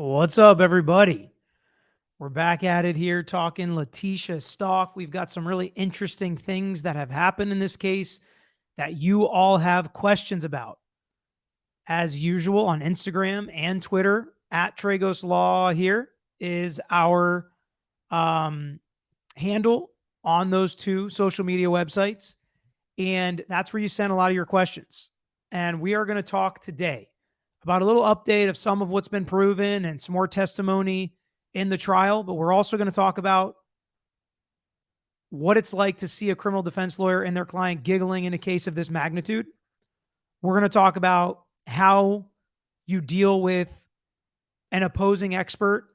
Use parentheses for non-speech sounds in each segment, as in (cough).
What's up, everybody? We're back at it here talking Letecia Stauch. We've got some really interesting things that have happened in this case that you all have questions about. As usual on Instagram and Twitter, at Tragos Law here is our um, handle on those two social media websites. And that's where you send a lot of your questions. And we are going to talk today about a little update of some of what's been proven and some more testimony in the trial. But we're also going to talk about what it's like to see a criminal defense lawyer and their client giggling in a case of this magnitude. We're going to talk about how you deal with an opposing expert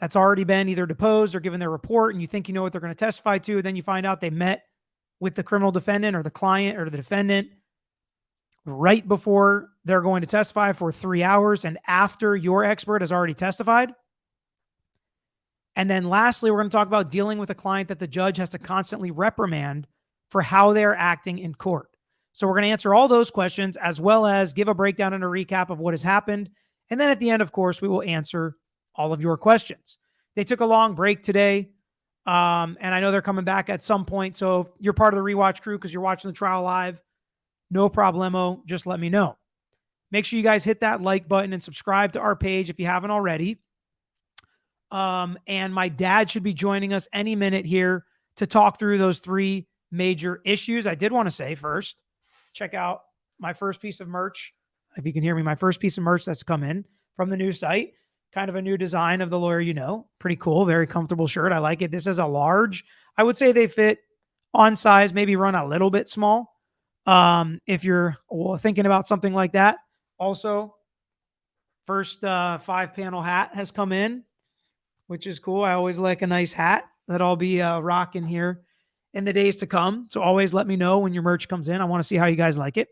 that's already been either deposed or given their report, and you think you know what they're going to testify to. Then you find out they met with the criminal defendant or the client or the defendant right before they're going to testify for three hours and after your expert has already testified. And then lastly, we're going to talk about dealing with a client that the judge has to constantly reprimand for how they're acting in court. So we're going to answer all those questions as well as give a breakdown and a recap of what has happened. And then at the end, of course, we will answer all of your questions. They took a long break today. Um, and I know they're coming back at some point. So if you're part of the rewatch crew because you're watching the trial live, no problemo. Just let me know. Make sure you guys hit that like button and subscribe to our page if you haven't already. Um, and my dad should be joining us any minute here to talk through those three major issues. I did want to say first, check out my first piece of merch. If you can hear me, my first piece of merch that's come in from the new site, kind of a new design of the lawyer you know. Pretty cool, very comfortable shirt. I like it. This is a large. I would say they fit on size, maybe run a little bit small. Um, if you're well, thinking about something like that. Also, first uh, five panel hat has come in which is cool. I always like a nice hat that I'll be uh, rocking here in the days to come. So always let me know when your merch comes in. I want to see how you guys like it.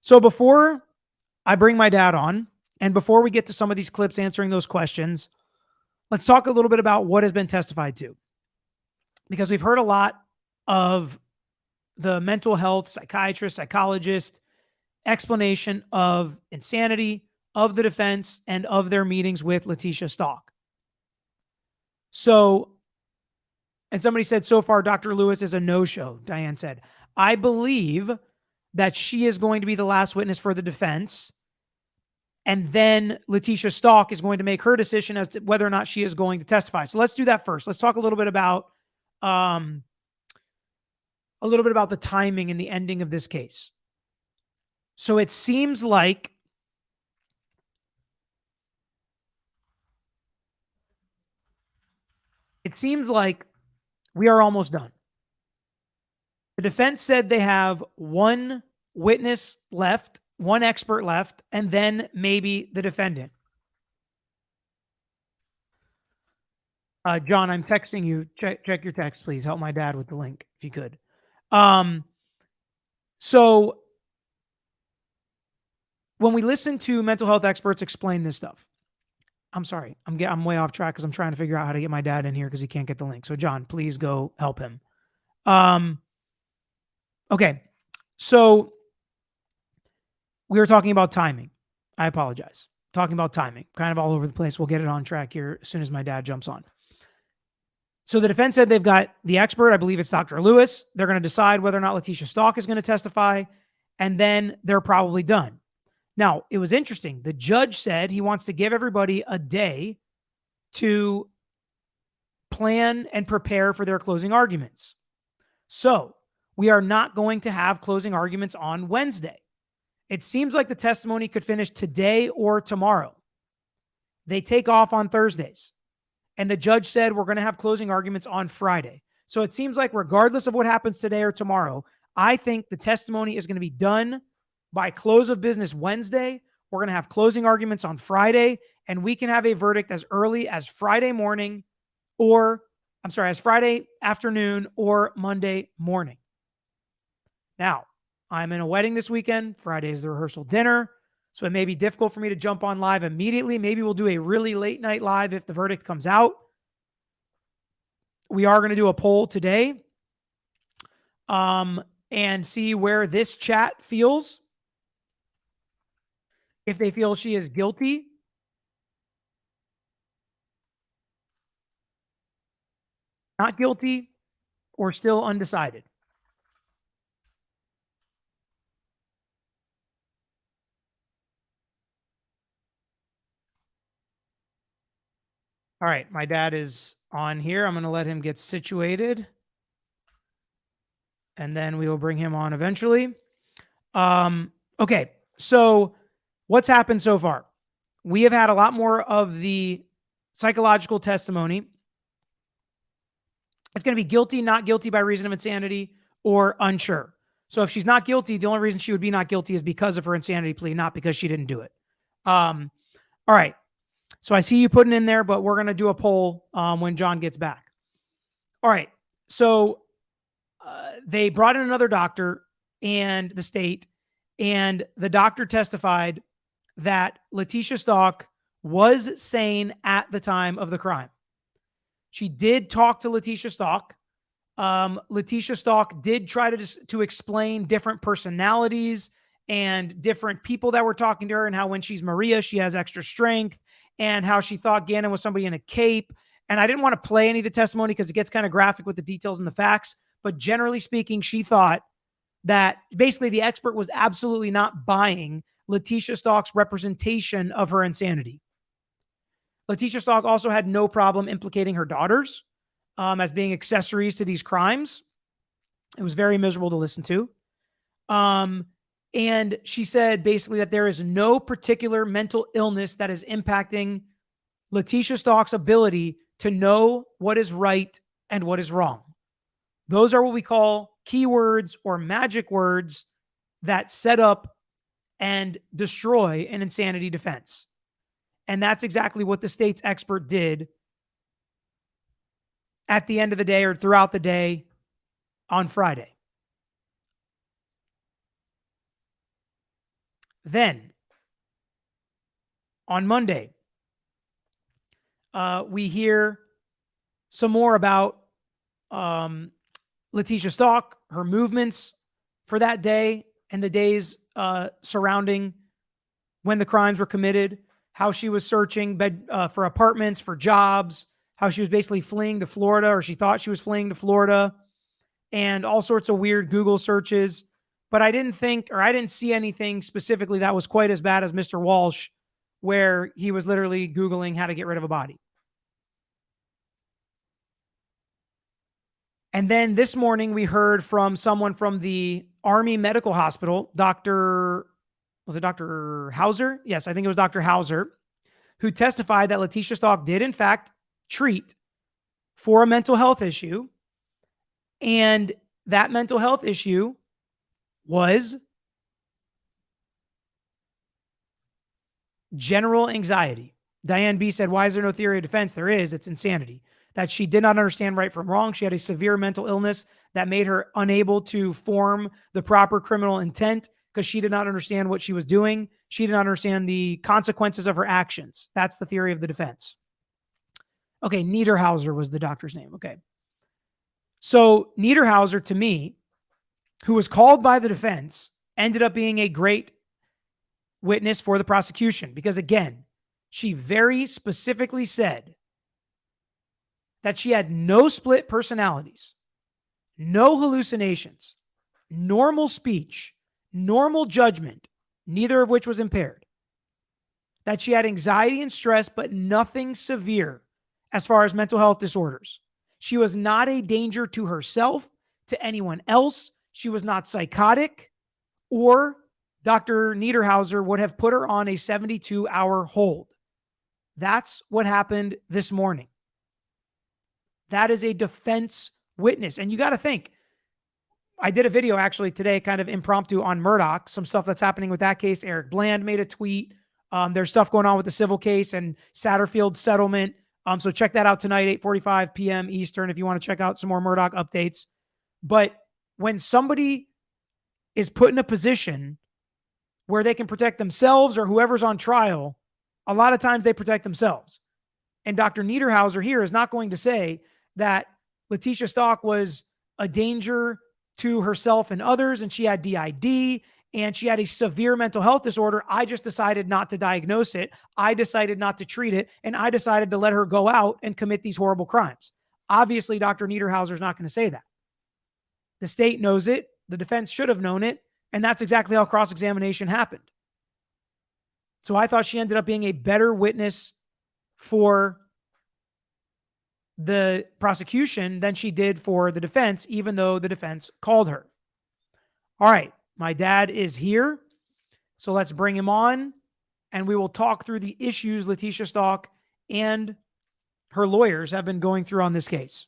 So before I bring my dad on, and before we get to some of these clips answering those questions, let's talk a little bit about what has been testified to. Because we've heard a lot of the mental health psychiatrist, psychologist explanation of insanity, of the defense, and of their meetings with Letecia Stauch. So, and somebody said, so far, Dr. Lewis is a no show. Diane said, I believe that she is going to be the last witness for the defense. And then Letecia Stauch is going to make her decision as to whether or not she is going to testify. So let's do that first. Let's talk a little bit about um, a little bit about the timing and the ending of this case. So it seems like it seems like we are almost done. The defense said they have one witness left, one expert left, and then maybe the defendant. Uh, John, I'm texting you. Check check your text, please. Help my dad with the link if you could. Um, so when we listen to mental health experts explain this stuff, I'm sorry. I'm get, I'm way off track because I'm trying to figure out how to get my dad in here because he can't get the link. So John, please go help him. Um. Okay, so we were talking about timing. I apologize. Talking about timing, kind of all over the place. We'll get it on track here as soon as my dad jumps on. So the defense said they've got the expert. I believe it's Dr. Lewis. They're going to decide whether or not Letecia Stauch is going to testify, and then they're probably done. Now, it was interesting. The judge said he wants to give everybody a day to plan and prepare for their closing arguments. So, we are not going to have closing arguments on Wednesday. It seems like the testimony could finish today or tomorrow. They take off on Thursdays. And the judge said we're going to have closing arguments on Friday. So it seems like, regardless of what happens today or tomorrow, I think the testimony is going to be done by close of business Wednesday. We're going to have closing arguments on Friday, and we can have a verdict as early as Friday morning or, I'm sorry, as Friday afternoon or Monday morning. Now, I'm in a wedding this weekend. Friday is the rehearsal dinner. So it may be difficult for me to jump on live immediately. Maybe we'll do a really late night live if the verdict comes out. We are going to do a poll today um, and see where this chat feels. If they feel she is guilty, not guilty, or still undecided. All right, my dad is on here. I'm going to let him get situated. And then we will bring him on eventually. Um, okay, so what's happened so far? We have had a lot more of the psychological testimony. It's going to be guilty, not guilty by reason of insanity, or unsure. So if she's not guilty, the only reason she would be not guilty is because of her insanity plea, not because she didn't do it. Um, all right. So I see you putting in there, but we're going to do a poll um, when John gets back. All right. So uh, they brought in another doctor and the state, and the doctor testified that Letecia Stauch was sane at the time of the crime. She did talk to Letecia Stauch. Um, Letecia Stauch did try to to explain different personalities and different people that were talking to her, and how when she's Maria, she has extra strength, and how she thought Gannon was somebody in a cape. And I didn't want to play any of the testimony because it gets kind of graphic with the details and the facts. But generally speaking, she thought that basically the expert was absolutely not buying Letecia Stauch's representation of her insanity. Letecia Stauch also had no problem implicating her daughters um, as being accessories to these crimes. It was very miserable to listen to. Um, and she said basically that there is no particular mental illness that is impacting Letecia Stauch's ability to know what is right and what is wrong. Those are what we call keywords or magic words that set up and destroy an insanity defense. And that's exactly what the state's expert did at the end of the day or throughout the day on Friday. Then on Monday, uh, we hear some more about um, Letecia Stauch, her movements for that day and the days uh, surrounding when the crimes were committed, how she was searching bed uh, for apartments, for jobs, how she was basically fleeing to Florida, or she thought she was fleeing to Florida, and all sorts of weird Google searches but I didn't think or I didn't see anything specifically that was quite as bad as Mr. Walsh, where he was literally Googling how to get rid of a body. And then this morning, we heard from someone from the Army Medical Hospital, Dr. Was it Dr. Hauser? Yes, I think it was Dr. Hauser, who testified that Letecia Stauch did, in fact, treat for a mental health issue. And that mental health issue was general anxiety. Diane B said, Why is there no theory of defense? There is. It's insanity. That she did not understand right from wrong. She had a severe mental illness that made her unable to form the proper criminal intent because she did not understand what she was doing. She did not understand the consequences of her actions. That's the theory of the defense. Okay, Niederhauser was the doctor's name. Okay. So, Niederhauser to me who was called by the defense, ended up being a great witness for the prosecution because, again, she very specifically said that she had no split personalities, no hallucinations, normal speech, normal judgment, neither of which was impaired. That she had anxiety and stress, but nothing severe as far as mental health disorders. She was not a danger to herself, to anyone else, she was not psychotic, or Dr. Niederhauser would have put her on a 72 hour hold. That's what happened this morning. That is a defense witness. And you got to think, I did a video actually today, kind of impromptu on Murdaugh, some stuff that's happening with that case. Eric Bland made a tweet. Um, there's stuff going on with the civil case and Satterfield settlement. Um, so check that out tonight, 8:45 p.m. Eastern, if you want to check out some more Murdaugh updates. But when somebody is put in a position where they can protect themselves or whoever's on trial, a lot of times they protect themselves. And Dr. Niederhauser here is not going to say that Letecia Stauch was a danger to herself and others and she had DID and she had a severe mental health disorder. I just decided not to diagnose it. I decided not to treat it. And I decided to let her go out and commit these horrible crimes. Obviously, Dr. Niederhauser is not going to say that. The state knows it. The defense should have known it. And that's exactly how cross examination happened. So I thought she ended up being a better witness for the prosecution than she did for the defense, even though the defense called her. All right, my dad is here. So let's bring him on and we will talk through the issues Letecia Stauch and her lawyers have been going through on this case.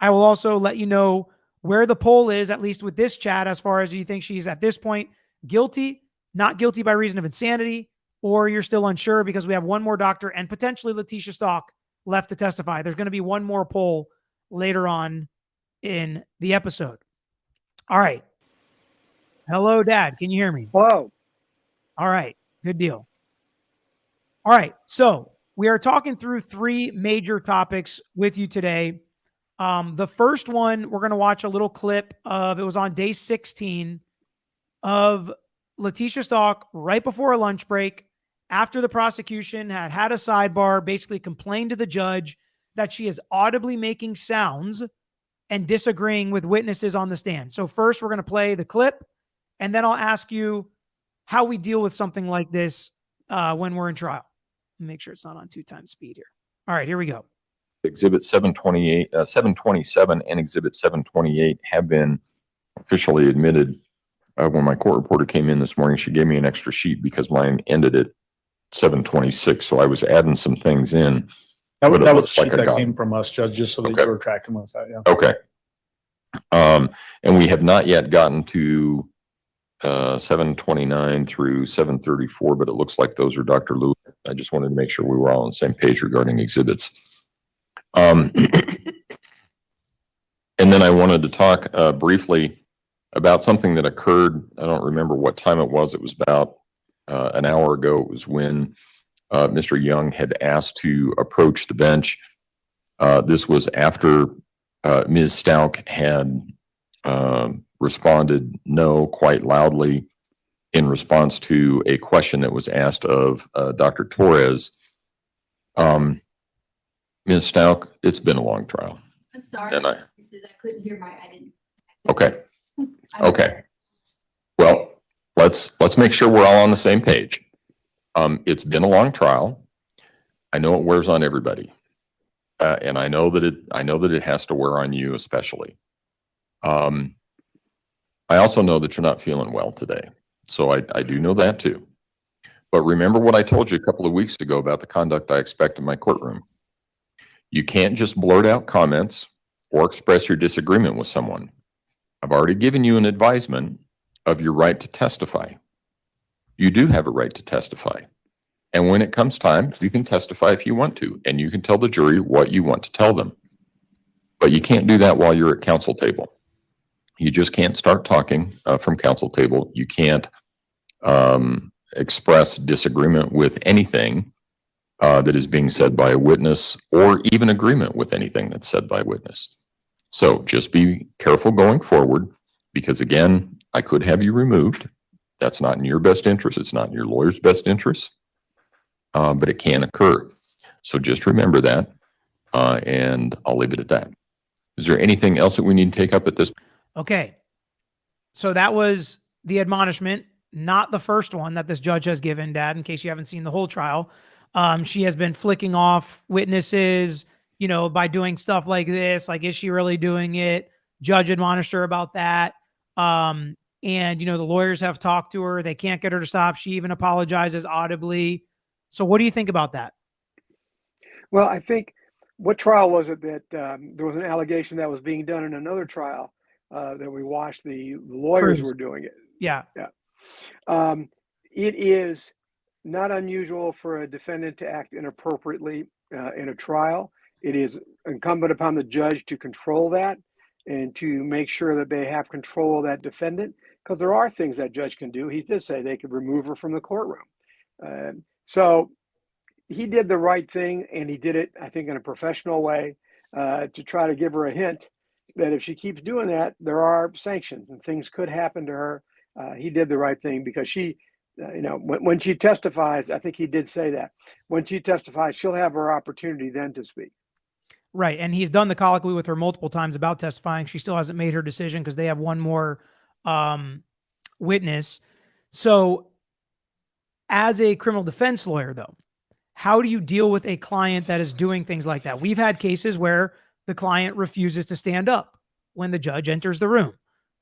I will also let you know where the poll is, at least with this chat, as far as you think she's at this point guilty, not guilty by reason of insanity, or you're still unsure because we have one more doctor and potentially Letecia Stauch left to testify. There's going to be one more poll later on in the episode. All right. Hello, Dad. Can you hear me? Hello. All right. Good deal. All right. So we are talking through three major topics with you today. Um, the first one, we're going to watch a little clip of it was on day 16 of Letecia Stauch right before a lunch break after the prosecution had had a sidebar, basically complained to the judge that she is audibly making sounds and disagreeing with witnesses on the stand. So, first, we're going to play the clip, and then I'll ask you how we deal with something like this uh, when we're in trial. Make sure it's not on two times speed here. All right, here we go. Exhibit 728, uh, 727 and Exhibit 728 have been officially admitted. Uh, when my court reporter came in this morning, she gave me an extra sheet because mine ended at 726, so I was adding some things in. That was, But it that was looks the like sheet I that got came from us, Judge, just so that Okay. you were tracking with that, yeah. Okay. Um, and we have not yet gotten to uh, 729 through 734, but it looks like those are Dr. Lewis. I just wanted to make sure we were all on the same page regarding exhibits. Um, and then I wanted to talk uh, briefly about something that occurred. I don't remember what time it was. It was about uh, an hour ago. It was when uh, Mr. Young had asked to approach the bench. Uh, this was after uh, Ms. Stauch had um, responded no quite loudly in response to a question that was asked of uh, Dr. Torres. Um, Ms. Stauch, it's been a long trial. I'm sorry. And I- This is, I couldn't hear my, I didn't. Okay. (laughs) Okay. Well, let's, let's make sure we're all on the same page. Um, it's been a long trial. I know it wears on everybody. Uh, and I know that it, I know that it has to wear on you especially. Um, I also know that you're not feeling well today. So I, I do know that too. But remember what I told you a couple of weeks ago about the conduct I expect in my courtroom. You can't just blurt out comments or express your disagreement with someone. I've already given you an advisement of your right to testify. You do have a right to testify. And when it comes time, you can testify if you want to, and you can tell the jury what you want to tell them. But you can't do that while you're at counsel table. You just can't start talking uh, from counsel table. You can't um, express disagreement with anything uh, that is being said by a witness or even agreement with anything that's said by a witness. So just be careful going forward because again, I could have you removed. That's not in your best interest. It's not in your lawyer's best interest. Uh, but it can occur. So just remember that. Uh, and I'll leave it at that. Is there anything else that we need to take up at this? Okay. So that was the admonishment, not the first one that this judge has given, Dad, in case you haven't seen the whole trial. Um, she has been flicking off witnesses, you know, by doing stuff like this. Like, is she really doing it? Judge admonished her about that. Um, and, you know, the lawyers have talked to her. They can't get her to stop. She even apologizes audibly. So, what do you think about that? Well, I think what trial was it that um, there was an allegation that was being done in another trial uh, that we watched the lawyers Cruz. were doing it. Yeah. Um, it is not unusual for a defendant to act inappropriately uh, in a trial. It is incumbent upon the judge to control that and to make sure that they have control of that defendant because there are things that judge can do. He did say they could remove her from the courtroom. Um so he did the right thing and he did it, I think, in a professional way uh, to try to give her a hint that if she keeps doing that, there are sanctions and things could happen to her. Uh, he did the right thing because she, uh, you know, when, when she testifies, I think he did say that when she testifies, she'll have her opportunity then to speak. Right. And he's done the colloquy with her multiple times about testifying. She still hasn't made her decision because they have one more um, witness. So, as a criminal defense lawyer, though, how do you deal with a client that is doing things like that? We've had cases where the client refuses to stand up when the judge enters the room,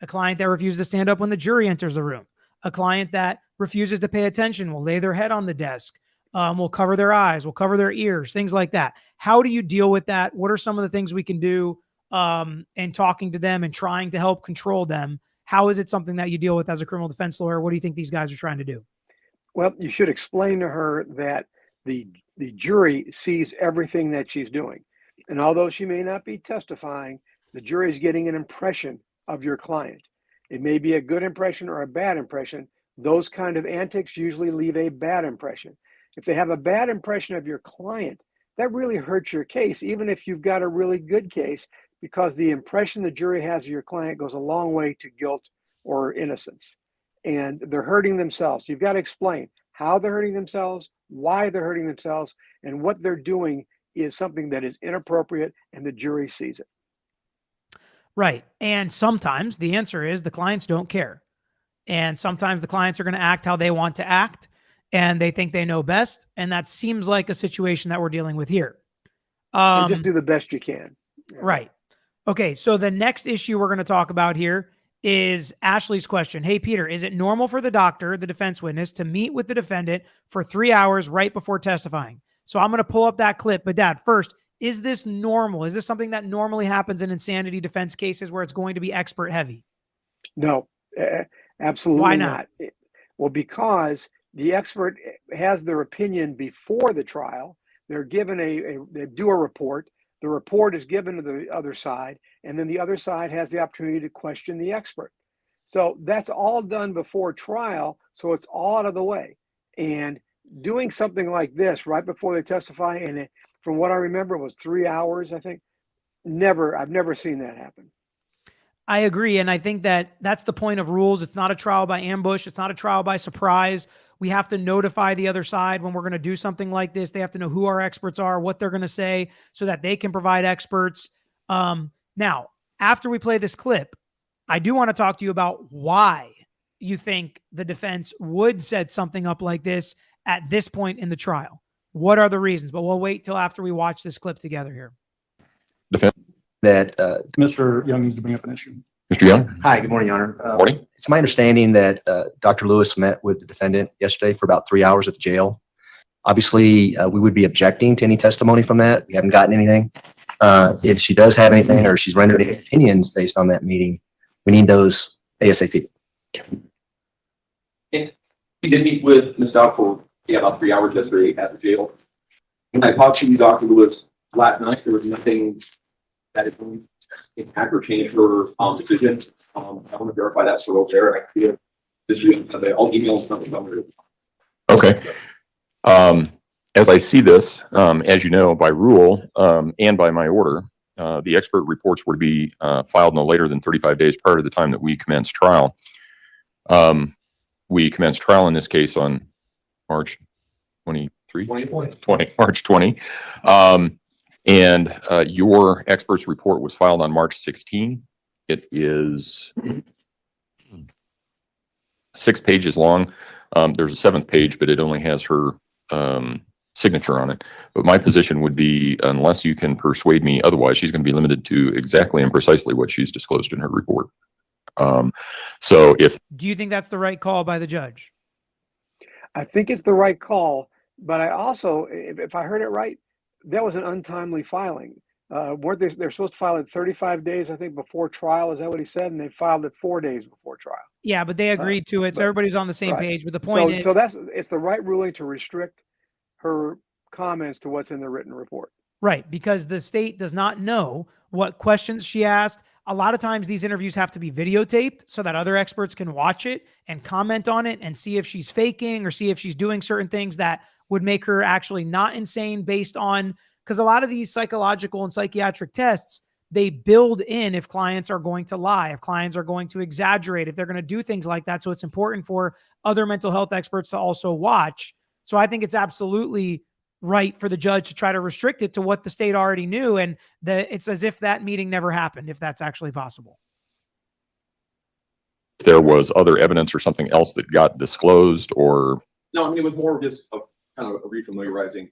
a client that refuses to stand up when the jury enters the room, a client that refuses to pay attention will lay their head on the desk, um, will cover their eyes, will cover their ears, things like that. How do you deal with that? What are some of the things we can do um, in talking to them and trying to help control them? How is it something that you deal with as a criminal defense lawyer? What do you think these guys are trying to do? Well, you should explain to her that the the jury sees everything that she's doing. And although she may not be testifying, the jury is getting an impression of your client. It may be a good impression or a bad impression. Those kind of antics usually leave a bad impression. If they have a bad impression of your client, that really hurts your case, even if you've got a really good case, because the impression the jury has of your client goes a long way to guilt or innocence. And they're hurting themselves. You've got to explain how they're hurting themselves, why they're hurting themselves, and what they're doing is something that is inappropriate and the jury sees it. Right. And sometimes the answer is the clients don't care. And sometimes the clients are going to act how they want to act and they think they know best. And that seems like a situation that we're dealing with here. Um, just do the best you can. Yeah. Right. Okay. So the next issue we're going to talk about here is Ashley's question. Hey, Peter, is it normal for the doctor, the defense witness, to meet with the defendant for three hours right before testifying? So I'm going to pull up that clip. But, Dad, first, is this normal? Is this something that normally happens in insanity defense cases where it's going to be expert heavy? No, uh, absolutely Why not? It- Well, because the expert has their opinion before the trial. They're given a, a they do a report. The report is given to the other side, and then the other side has the opportunity to question the expert. So that's all done before trial. So it's all out of the way. And doing something like this right before they testify, and it, from what I remember, it was three hours. I think. Never, I've never seen that happen. I agree. And I think that that's the point of rules. It's not a trial by ambush, it's not a trial by surprise. We have to notify the other side when we're going to do something like this. They have to know who our experts are, what they're going to say, so that they can provide experts. Um, now, after we play this clip, I do want to talk to you about why you think the defense would set something up like this at this point in the trial. What are the reasons? But we'll wait till after we watch this clip together here. That, uh, Mr. Young needs to bring up an issue. Mr. Young, hi, good morning, Your Honor. Uh, morning. It's my understanding that uh, Dr. Lewis met with the defendant yesterday for about three hours at the jail. Obviously, uh, we would be objecting to any testimony from that. We haven't gotten anything. Uh, If she does have anything or she's rendered any opinions based on that meeting, we need those ASAP. We did meet with Ms. Dow for, yeah, about three hours yesterday at the jail. When I talked to you, Dr. Lewis, last night, there was nothing that is going to impact or change her, um, decision. Um, I want to verify that's still over there. I feel this week, I'll email something over to Okay. Um, as I see this, um, as you know, by rule, um, and by my order, uh, the expert reports were to be, uh, filed no later than thirty-five days prior to the time that we commence trial. Um, we commenced trial in this case on March twenty-three? twenty twenty. 20, March 20. Um, and, uh, your expert's report was filed on March 16. It is six pages long. Um, there's a seventh page, but it only has her, um, signature on it. But my position would be unless you can persuade me otherwise, she's going to be limited to exactly and precisely what she's disclosed in her report. Um, so if Do you think that's the right call by the judge? I think it's the right call, but I also, if, if I heard it right, that was an untimely filing. Uh, weren't they, they're supposed to file it 35 days, I think, before trial. Is that what he said? And they filed it four days before trial. Yeah, but they agreed to it, so but- everybody's on the same right. page. But the So, point is, so that's, it's the right ruling to restrict her comments to what's in the written report. right, because the state does not know what questions she asked. A lot of times these interviews have to be videotaped so that other experts can watch it and comment on it and see if she's faking or see if she's doing certain things that would make her actually not insane based on because a lot of these psychological and psychiatric tests they build in if clients are going to lie, if clients are going to exaggerate, if they're going to do things like that. So it's important for other mental health experts to also watch. So I think it's absolutely right for the judge to try to restrict it to what the state already knew. And the, it's as if that meeting never happened, if that's actually possible. If there was other evidence or something else that got disclosed or, No, I mean, it was more just a kind of refamiliarizing.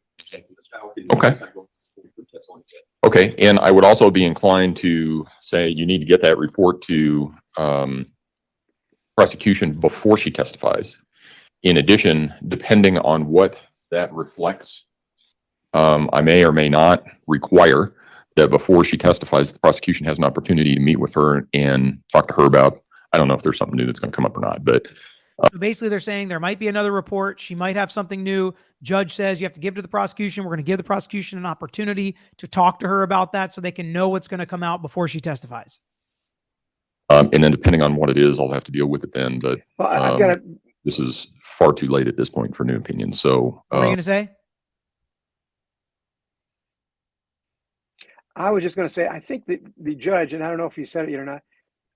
Okay. Kind of going through the testimony. okay. And I would also be inclined to say you need to get that report to, um, prosecution before she testifies. In addition, depending on what that reflects, um, I may or may not require that before she testifies, the prosecution has an opportunity to meet with her and talk to her about, I don't know if there's something new that's going to come up or not, but So basically, they're saying there might be another report. She might have something new. Judge says you have to give to the prosecution. We're going to give the prosecution an opportunity to talk to her about that so they can know what's going to come out before she testifies. Um, and then depending on what it is, I'll have to deal with it then, but Well, I- I've got to, this is far too late at this point for new opinions. So, What are you uh, going to say? I was just going to say, I think that the judge, and I don't know if he said it yet or not,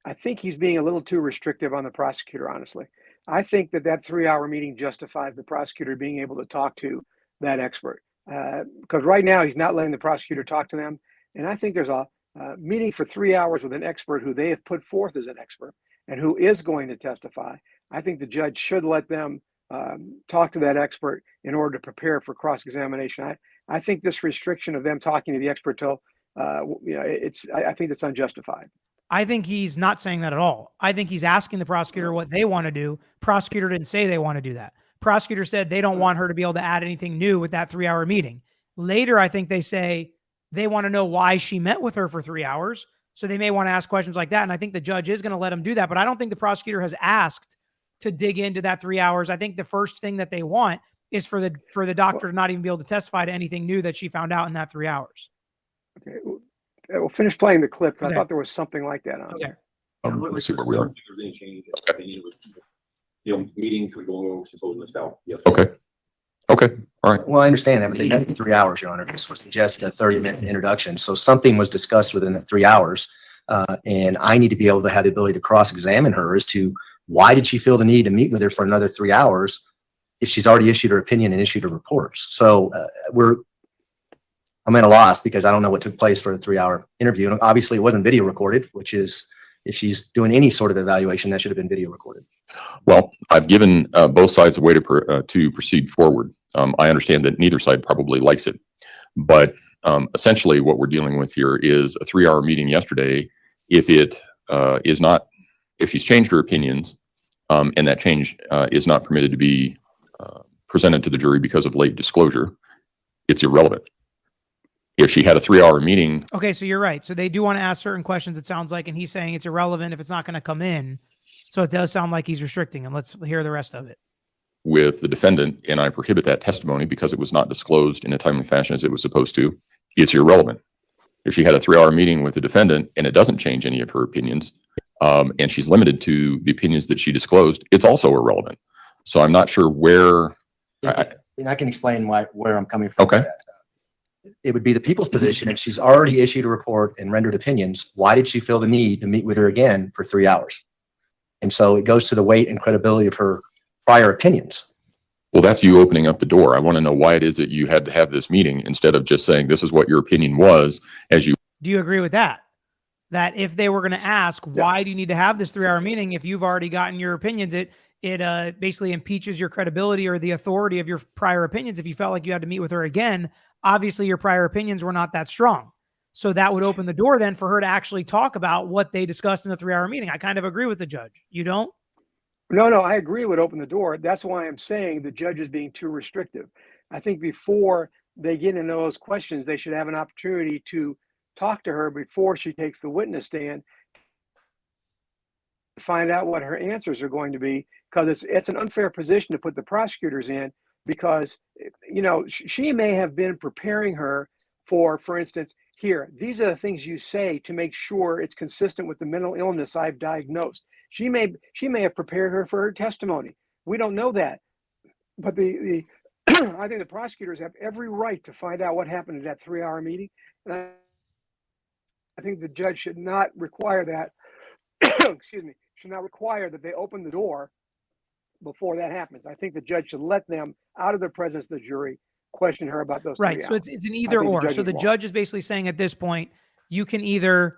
I think he's being a little too restrictive on the prosecutor, honestly. I think that that three hour meeting justifies the prosecutor being able to talk to that expert. Because right now, he's not letting the prosecutor talk to them. And I think there's a, uh meeting for three hours with an expert who they have put forth as an expert and who is going to testify. I think the judge should let them um, talk to that expert in order to prepare for cross examination. I, I think this restriction of them talking to the expert till uh, you know, it's, I, I think it's unjustified. I think he's not saying that at all. I think he's asking the prosecutor what they want to do. Prosecutor didn't say they want to do that. Prosecutor said they don't want her to be able to add anything new with that three hour meeting. Later, I think they say they want to know why she met with her for three hours. So they may want to ask questions like that. And I think the judge is going to let him do that. But I don't think the prosecutor has asked to dig into that three hours. I think the first thing that they want is for the for the doctor to not even be able to testify to anything new that she found out in that three hours. Okay, we'll finish playing the clip. 'cause Okay. I thought there was something like that on Okay. there. um, let's see where we are. don't think There's any change. in opinion with, You know, meeting could go over supposing this out. Yes. Okay. Okay. All right. Well, I understand that, but they had three hours, Your Honor. This was just a thirty minute introduction. So something was discussed within that three hours. Uh, and I need to be able to have the ability to cross examine her as to why did she feel the need to meet with her for another three hours? If she's already issued her opinion and issued her reports. So, uh, we're, I'm at a loss because I don't know what took place for a three hour interview. And obviously it wasn't video recorded, which is, if she's doing any sort of evaluation, that should have been video recorded. Well, I've given uh, both sides a way to, uh, to proceed forward. Um, I understand that neither side probably likes it. But um, essentially what we're dealing with here is a three-hour meeting yesterday. If it uh, is not, if she's changed her opinions um, and that change uh, is not permitted to be uh, presented to the jury because of late disclosure, it's irrelevant. If she had a three-hour meeting Okay, so you're right. So they do want to ask certain questions, it sounds like, and he's saying it's irrelevant if it's not going to come in. So it does sound like he's restricting him. Let's hear the rest of it. with the defendant and I prohibit that testimony because it was not disclosed in a timely fashion as it was supposed to, it's irrelevant. If she had a three-hour meeting with the defendant and it doesn't change any of her opinions, um, and she's limited to the opinions that she disclosed, it's also irrelevant. So I'm not sure where, I- I- And I can explain why, where I'm coming from. with Okay. That. It would be the people's position if she's already issued a report and rendered opinions, why did she feel the need to meet with her again for three hours? And so it goes to the weight and credibility of her prior opinions. well, that's you opening up the door. I want to know why it is that you had to have this meeting instead of just saying, this is what your opinion was as you Do you agree with that? That if they were going to ask, why do you need to have this three hour meeting? If you've already gotten your opinions, it, it uh, basically impeaches your credibility or the authority of your prior opinions. If you felt like you had to meet with her again, obviously your prior opinions were not that strong. So that would open the door then for her to actually talk about what they discussed in the three hour meeting. I kind of agree with the judge. You don't? No, no, I agree would open the door. That's why I'm saying the judge is being too restrictive. I think before they get into those questions, they should have an opportunity to talk to her before she takes the witness stand. to Find out what her answers are going to be, because it's, it's an unfair position to put the prosecutors in, because, you know, she may have been preparing her for, for instance, here, these are the things you say to make sure it's consistent with the mental illness I've diagnosed. She may she may have prepared her for her testimony. We don't know that. But the, the (clears throat) I think the prosecutors have every right to find out what happened at that three hour meeting. And I, I think the judge should not require that, (clears throat) excuse me, should not require that they open the door before that happens. I think the judge should let them out of the presence of the jury question her about those. Right. three So it's it's an either think the or. So the wrong. judge is basically saying at this point, you can either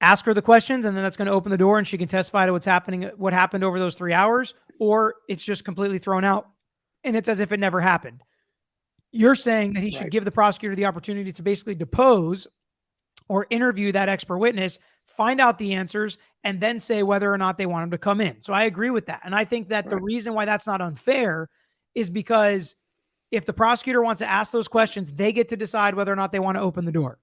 ask her the questions and then that's going to open the door and she can testify to what's happening, what happened over those three hours, or it's just completely thrown out and it's as if it never happened. You're saying that he should give the prosecutor the opportunity to basically depose or interview that expert witness, find out the answers, and then say whether or not they want him to come in. So I agree with that. And I think that the reason why that's not unfair is because if the prosecutor wants to ask those questions, they get to decide whether or not they want to open the door.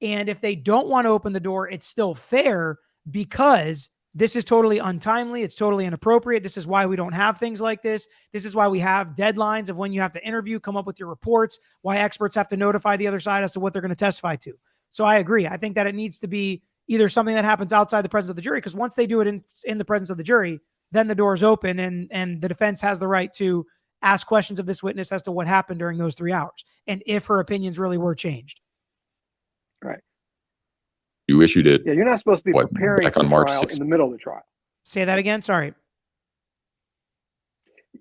And if they don't want to open the door, it's still fair because this is totally untimely. It's totally inappropriate. This is why we don't have things like this. This is why we have deadlines of when you have to interview, come up with your reports, why experts have to notify the other side as to what they're going to testify to. So I agree. I think that it needs to be either something that happens outside the presence of the jury, because once they do it in, in the presence of the jury, then the door is open and, and the defense has the right to ask questions of this witness as to what happened during those three hours and if her opinions really were changed. Right. You issued it. Yeah, you're not supposed to be What, preparing back on March 6th? in the middle of the trial. Say that again. Sorry.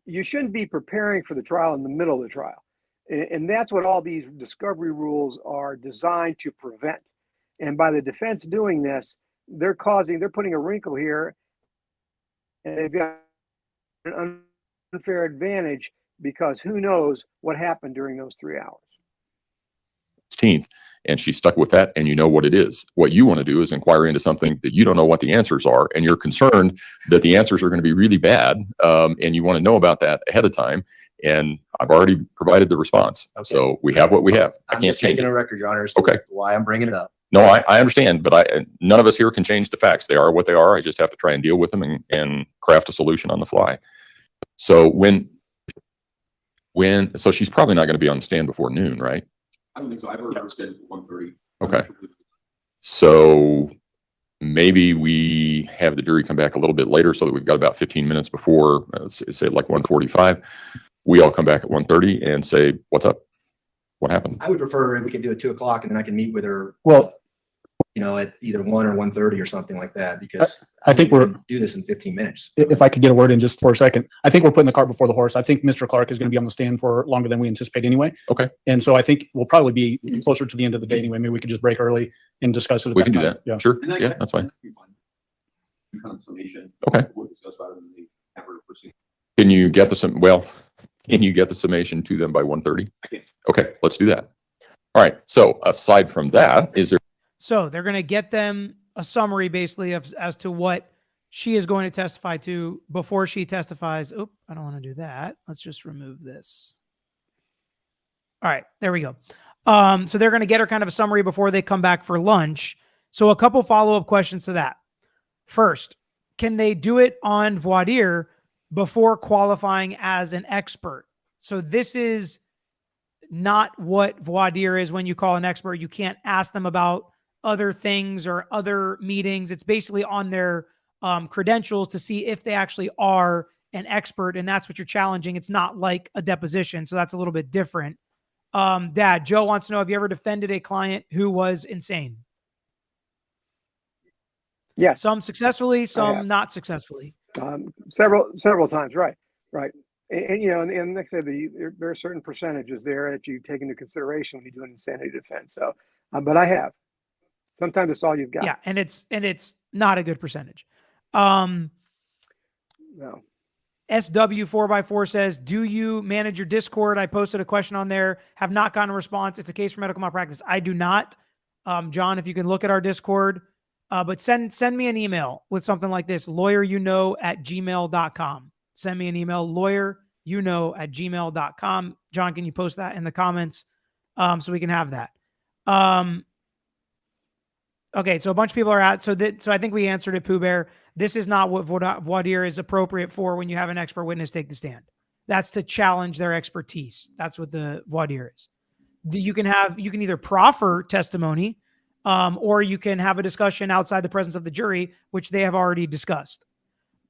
You shouldn't be preparing for the trial in the middle of the trial. And, and that's what all these discovery rules are designed to prevent. And by the defense doing this, they're causing, they're putting a wrinkle here. And they've got an unfair advantage because who knows what happened during those three hours. 16th and she stuck with that and you know what it is. What you want to do is inquire into something that you don't know what the answers are and you're concerned that the answers are going to be really bad um, and you want to know about that ahead of time. And I've already provided the response. Okay. So we have what we have. I I'm can't just change taking it. a record, Your Honor, as Okay. why I'm bringing it up. No, I, I understand, but I, none of us here can change the facts. They are what they are. I just have to try and deal with them and, and craft a solution on the fly. So when, when, so she's probably not going to be on the stand before noon, right? I don't think so. I've heard her scheduled for one thirty. Okay. So maybe we have the jury come back a little bit later so that we've got about fifteen minutes before, uh, s- say like one forty-five. We all come back at one thirty and say, what's up? What happened? I would prefer if we could do it two o'clock and then I can meet with her, Well, you know, at either one or one thirty or something like that, because I think we we're, can Do this in fifteen minutes. if I could get a word in just for a second, I think we're putting the cart before the horse. I think Mr. Clark is going to be on the stand for longer than we anticipate anyway. Okay. And so I think we'll probably be closer to the end of the day anyway. Maybe we could just break early and discuss it. at We can do time. that. Yeah. Sure. And that- Yeah, that's fine. that'd be fine. Kind of summation. Okay. We'll discuss rather than the ever proceed. Can you get the, sum? well, can you get the summation to them by one thirty? I can. Okay, let's do that. All right. So aside from that, is there So they're going to get them a summary basically of as to what she is going to testify to before she testifies. Oop, I don't want to do that. Let's just remove this. All right, there we go. Um, so they're going to get her kind of a summary before they come back for lunch. So a couple follow-up questions to that. First, can they do it on voir dire before qualifying as an expert? So this is not what voir dire is when you call an expert. You can't ask them about other things or other meetings. It's basically on their um, credentials to see if they actually are an expert, and that's what you're challenging. It's not like a deposition, so that's a little bit different. Um, Dad, Joe wants to know: Have you ever defended a client who was insane? Yes, Some successfully, some not successfully. um, several, several times, right, right. And, and, you know, and, and like I said, the, there, there are certain percentages there that you take into consideration when you do an insanity defense. So, uh, but I have. Sometimes it's all you've got. Yeah, and it's and it's not a good percentage. Um, No. SW4x4 says, Do you manage your Discord? I posted a question on there, have not gotten a response. It's a case for medical malpractice. I do not. Um, John, if you can look at our Discord, uh, but send send me an email with something like this lawyer you know at gmail.com. Send me an email, lawyer you know at gmail.com. John, can you post that in the comments um, so we can have that? Um, okay, so a bunch of people are out. so that, so I think we answered it, Pooh Bear this is not what dire is appropriate for when you have an expert witness take the stand. That's to challenge their expertise. That's what the dire is. The- You can have you can either proffer testimony, um, or you can have a discussion outside the presence of the jury, which they have already discussed.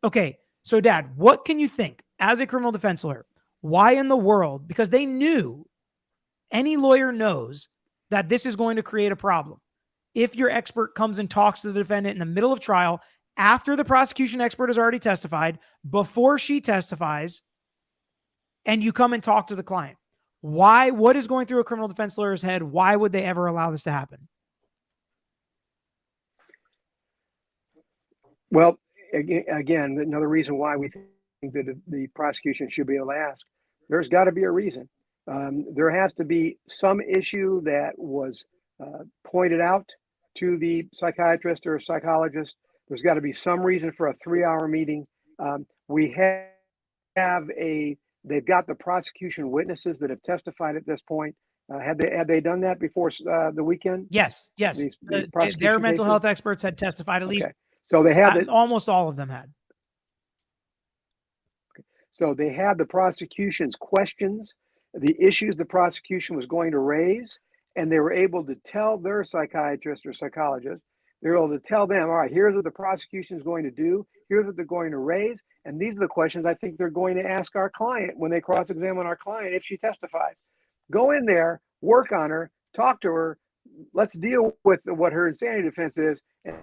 Okay, so Dad, what can you think as a criminal defense lawyer? Why in the world? Because they knew, any lawyer knows that this is going to create a problem. If your expert comes and talks to the defendant in the middle of trial after the prosecution expert has already testified, before she testifies, and you come and talk to the client. Why? What is going through a criminal defense lawyer's head? Why would they ever allow this to happen? Well, again, another reason why we think that the prosecution should be able to ask, there's got to be a reason. Um, there has to be some issue that was uh, pointed out to the psychiatrist or psychologist. There's got to be some reason for a three-hour meeting. Um, we have, have a, they've got the prosecution witnesses that have testified at this point. Uh, had they had they done that before uh, the weekend? Yes, yes. These- Uh, these they- their mental cases? health experts had testified. At least Okay. So they had uh, almost all of them had. So they had the prosecution's questions, the issues the prosecution was going to raise, and they were able to tell their psychiatrist or psychologist, they were able to tell them, all right, here's what the prosecution is going to do, here's what they're going to raise, and these are the questions I think they're going to ask our client when they cross-examine our client if she testifies. Go in there, work on her, talk to her, let's deal with what her insanity defense is, and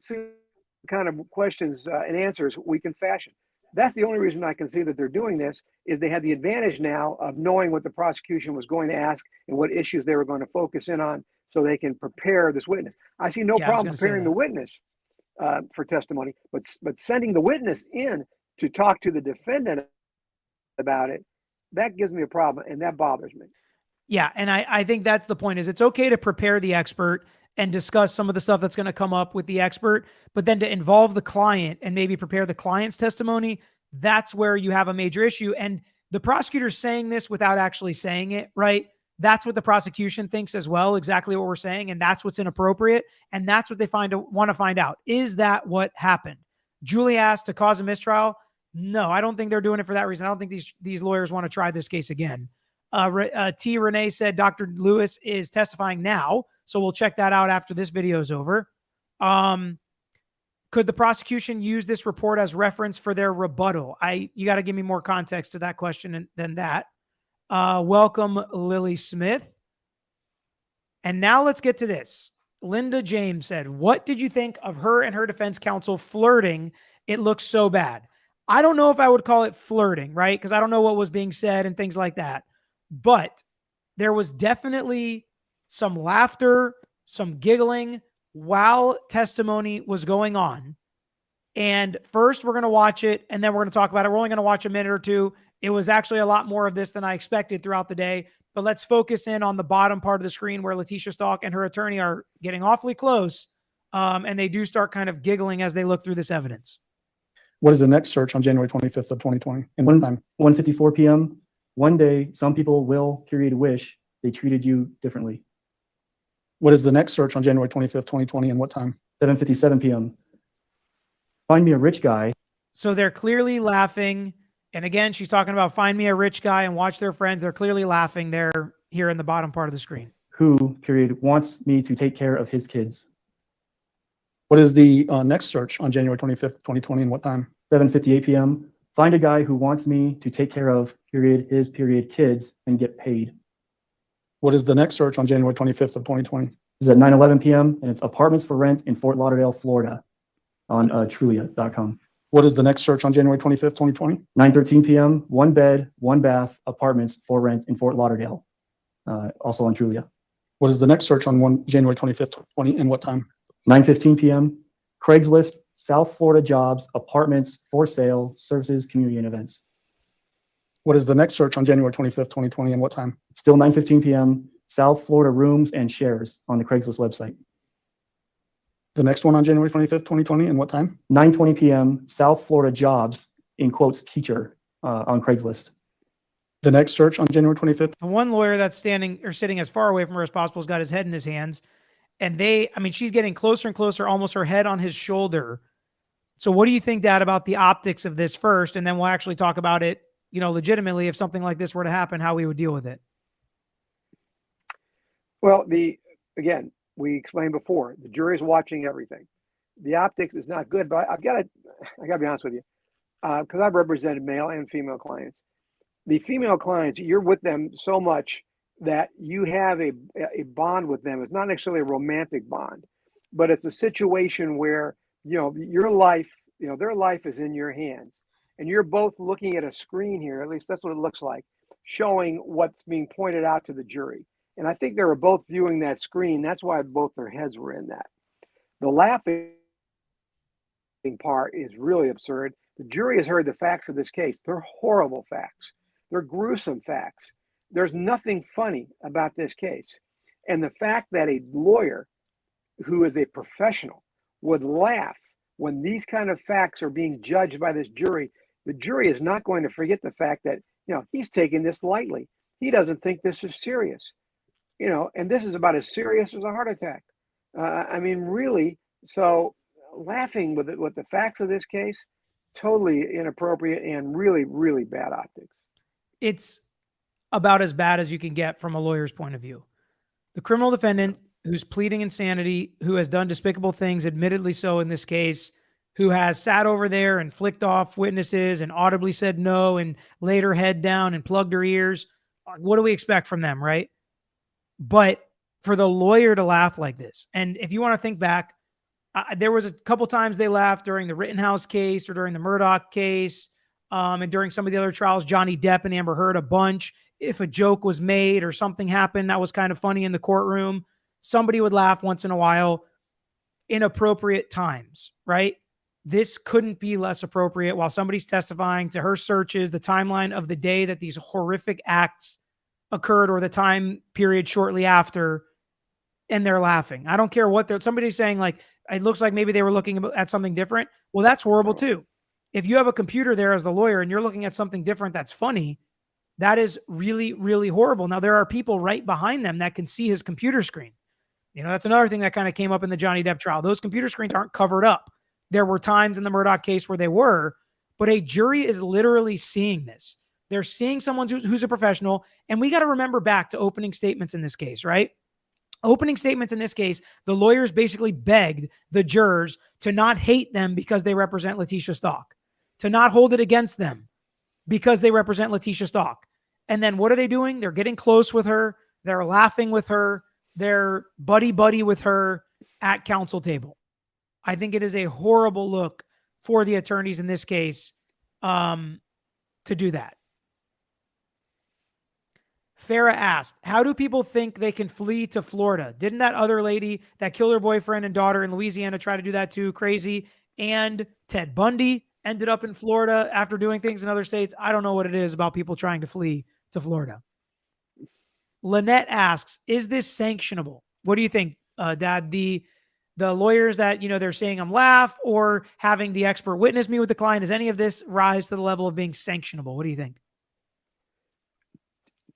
see what kind of questions uh, and answers we can fashion that's the only reason I can see that they're doing this is they had the advantage now of knowing what the prosecution was going to ask and what issues they were going to focus in on so they can prepare this witness. I see no Yeah, problem preparing the witness uh, for testimony, but but sending the witness in to talk to the defendant about it, that gives me a problem and that bothers me. Yeah, and I, I think that's the point is it's okay to prepare the expert and discuss some of the stuff that's going to come up with the expert, but then to involve the client and maybe prepare the client's testimony, that's where you have a major issue. And the prosecutor's saying this without actually saying it, right? That's what the prosecution thinks as well, exactly what we're saying, and that's what's inappropriate, and that's what they find want to find out. Is that what happened? Julie asked to cause a mistrial. No, I don't think they're doing it for that reason. I don't think these these lawyers want to try this case again. Uh, uh, T. Renee said Dr. Lewis is testifying now, so we'll check that out after this video is over. Um, could the prosecution use this report as reference for their rebuttal? I you got to give me more context to that question than that. Uh, welcome, Lily Smith. And now let's get to this. Linda James said, What did you think of her and her defense counsel flirting? It looks so bad. I don't know if I would call it flirting, right? Because I don't know what was being said and things like that. But there was definitely some laughter, some giggling while testimony was going on. And first, we're going to watch it and then we're going to talk about it. We're only going to watch a minute or two. It was actually a lot more of this than I expected throughout the day. But let's focus in on the bottom part of the screen where Letecia Stauch and her attorney are getting awfully close. Um, and they do start kind of giggling as they look through this evidence. What is the next search on January twenty-fifth of twenty twenty? And what One- time? 1:54 PM. One day, some people will, period, wish they treated you differently. What is the next search on January twenty-fifth, twenty twenty, and what time? 7:57 PM. Find me a rich guy So they're clearly laughing. And again, she's talking about find me a rich guy and watch their friends. They're clearly laughing there here in the bottom part of the screen. who, period, wants me to take care of his kids. What is the uh, next search on January twenty-fifth, twenty twenty, and what time? 7:58 PM. Find a guy who wants me to take care of, period, his, period, kids and get paid. What is the next search on January twenty-fifth of twenty twenty? This is at 9:11 PM and it's apartments for rent in Fort Lauderdale, Florida on uh, Trulia.com. What is the next search on January twenty-fifth, twenty twenty? 9:13 PM, one bed, one bath, apartments for rent in Fort Lauderdale, uh, also on Trulia. What is the next search on one, January twenty-fifth, twenty, and what time? 9:15 PM, Craigslist, South Florida jobs, apartments for sale, services, community and events. What is the next search on January twenty-fifth, twenty twenty, and what time? Still 9:15 PM, South Florida rooms and shares on the Craigslist website. The next one on January twenty-fifth, twenty twenty, and what time? 9:20 PM, South Florida jobs, in quotes, teacher, uh, on Craigslist. The next search on January twenty-fifth, The one lawyer that's standing or sitting as far away from her as possible has got his head in his hands. And they, I mean, she's getting closer and closer, almost her head on his shoulder. So, what do you think, Dad, about the optics of this first? And then we'll actually talk about it, you know, legitimately, if something like this were to happen, how we would deal with it. Well, the, again, we explained before, the jury's watching everything. The optics is not good, but I've got to, I got to be honest with you, uh, because I've represented male and female clients. The female clients, you're with them so much that you have a, a bond with them. It's not necessarily a romantic bond, but it's a situation where, you know, your life, you know, their life is in your hands. And you're both looking at a screen here, at least that's what it looks like. showing what's being pointed out to the jury. And I think they were both viewing that screen. That's why both their heads were in that. The laughing part is really absurd. The jury has heard the facts of this case. They're horrible facts. They're gruesome facts. There's nothing funny about this case. And the fact that a lawyer who is a professional would laugh when these kind of facts are being judged by this jury, the jury is not going to forget the fact that, you know, he's taking this lightly. He doesn't think this is serious, you know, and this is about as serious as a heart attack. Uh, I mean, really. So laughing with it, with the facts of this case, totally inappropriate and really, really bad optics. It's about as bad as you can get from a lawyer's point of view. The criminal defendant who's pleading insanity, who has done despicable things, admittedly so in this case, who has sat over there and flicked off witnesses and audibly said no and laid her head down and plugged her ears. What do we expect from them, right? But for the lawyer to laugh like this, and if you want to think back, uh, there was a couple times they laughed during the Rittenhouse case or during the Murdaugh case, um, and during some of the other trials, Johnny Depp and Amber Heard a bunch. If a joke was made or something happened that was kind of funny in the courtroom, somebody would laugh once in a while. Inappropriate times, right? This couldn't be less appropriate while somebody's testifying to her searches, the timeline of the day that these horrific acts occurred or the time period shortly after, and they're laughing. I don't care what they're somebody's saying, like, it looks like maybe they were looking at something different. Well, that's horrible too. If you have a computer there as the lawyer and you're looking at something different that's funny, that is really, really horrible. Now, there are people right behind them that can see his computer screen. You know, that's another thing that kind of came up in the Johnny Depp trial. Those computer screens aren't covered up. There were times in the Murdaugh case where they were, but a jury is literally seeing this. They're seeing someone who's, who's a professional. And we got to remember back to opening statements in this case, right? Opening statements in this case, the lawyers basically begged the jurors to not hate them because they represent Letecia Stauch, to not hold it against them because they represent Letecia Stauch. And then what are they doing? They're getting close with her. They're laughing with her. They're buddy buddy with her at counsel table. I think it is a horrible look for the attorneys in this case um, to do that. Farah asked, How do people think they can flee to Florida? Didn't that other lady that killed her boyfriend and daughter in Louisiana try to do that too? Crazy. And Ted Bundy ended up in Florida after doing things in other states. I don't know what it is about people trying to flee to Florida. Lynette asks, Is this sanctionable? What do you think, uh, Dad? The the lawyers that you know they're saying I'm laugh or having the expert witness me with the client, does any of this rise to the level of being sanctionable? What do you think?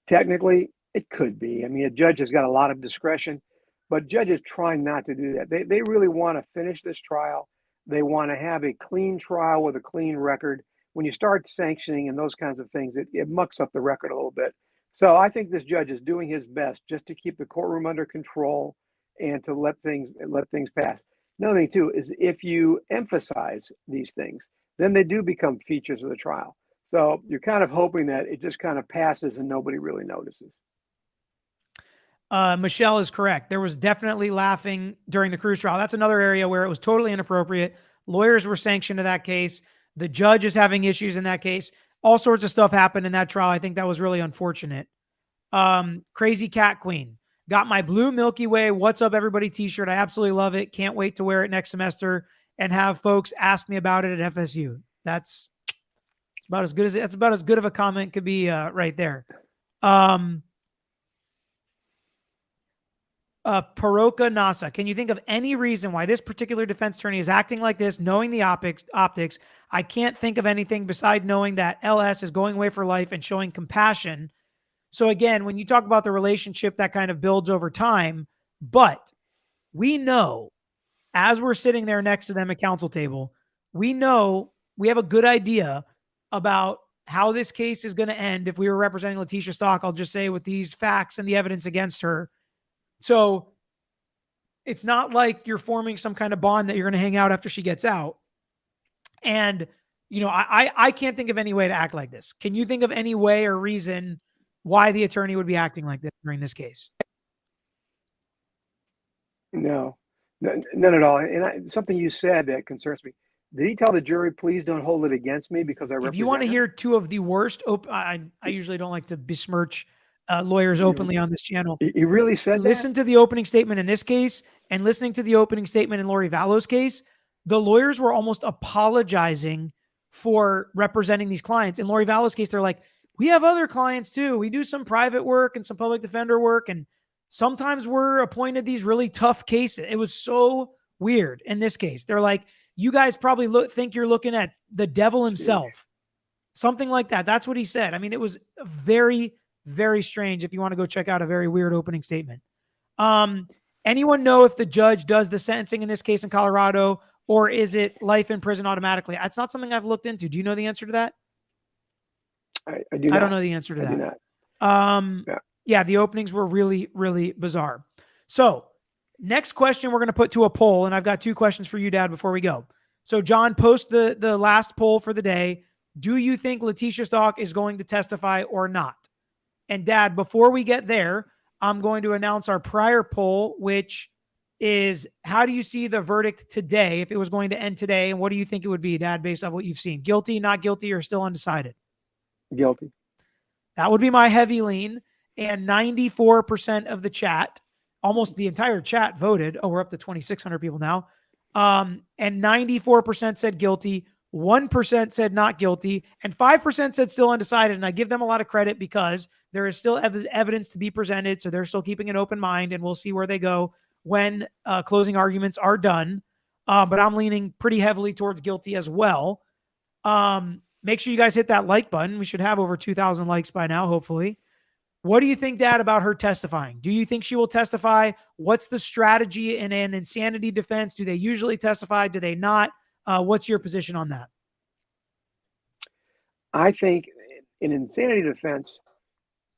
Technically, it could be. I mean, a judge has got a lot of discretion, but judges try not to do that. They, they really want to finish this trial. They want to have a clean trial with a clean record. When you start sanctioning and those kinds of things, it, it mucks up the record a little bit. So I think this judge is doing his best just to keep the courtroom under control and to let things let things pass. Another thing too is if you emphasize these things, then they do become features of the trial. So you're kind of hoping that it just kind of passes and nobody really notices. Uh, Michelle is correct. There was definitely laughing during the Cruz trial. That's another area where it was totally inappropriate. Lawyers were sanctioned in that case. The judge is having issues in that case. All sorts of stuff happened in that trial. I think that was really unfortunate. Um, Crazy Cat Queen got my blue Milky Way. What's up, everybody? T-shirt. I absolutely love it. Can't wait to wear it next semester and have folks ask me about it at FSU. That's it's about as good as that's about as good of a comment could be uh, right there. Um, uh, Paroka Nasa, can you think of any reason why this particular defense attorney is acting like this, knowing the optics? Optics, I can't think of anything beside knowing that LS is going away for life and showing compassion. So again, when you talk about the relationship, that kind of builds over time. But we know, as we're sitting there next to them at counsel table, we know we have a good idea about how this case is going to end. If we were representing Letecia Stauch, I'll just say with these facts and the evidence against her. So it's not like you're forming some kind of bond that you're going to hang out after she gets out. And, you know, I, I, I can't think of any way to act like this. Can you think of any way or reason why the attorney would be acting like this during this case? No, none, at all. And I, something you said that concerns me. Did he tell the jury, please don't hold it against me because I If you want to hear two of the worst, op- I, I usually don't like to besmirch uh, lawyers openly on this channel. He, he really said that? Listen to the opening statement in this case and listening to the opening statement in Lori Vallow's case. The lawyers were almost apologizing for representing these clients. In Lori Vallow's case, they're like, we have other clients too. We do some private work and some public defender work. And sometimes we're appointed these really tough cases. It was so weird in this case. They're like, you guys probably look think you're looking at the devil himself. Something like that. That's what he said. I mean, it was very, very strange if you want to go check out a very weird opening statement. Um, anyone know if the judge does the sentencing in this case in Colorado, or is it life in prison automatically? That's not something I've looked into. Do you know the answer to that? I, I do I not. don't know the answer to I that. Um, Yeah. yeah, the openings were really, really bizarre. So, next question we're going to put to a poll, and I've got two questions for you, Dad, before we go. So, John, post the the last poll for the day. Do you think Letecia Stauch is going to testify or not? And Dad, before we get there, I'm going to announce our prior poll, which is how do you see the verdict today if it was going to end today, and what do you think it would be, Dad, based on what you've seen? Guilty, not guilty, or still undecided? Guilty. That would be my heavy lean. And 94% of the chat, almost the entire chat voted. Oh, we're up to 2,600 people now. Um, and 94% said guilty. 1% said not guilty. And 5% said still undecided. And I give them a lot of credit because there is still ev- evidence to be presented. So they're still keeping an open mind and we'll see where they go when uh, closing arguments are done. Uh, but I'm leaning pretty heavily towards guilty as well. Um, make sure you guys hit that like button. We should have over 2,000 likes by now, hopefully. What do you think, Dad, about her testifying? Do you think she will testify? What's the strategy in an insanity defense? Do they usually testify? Do they not? Uh, what's your position on that? I think in insanity defense,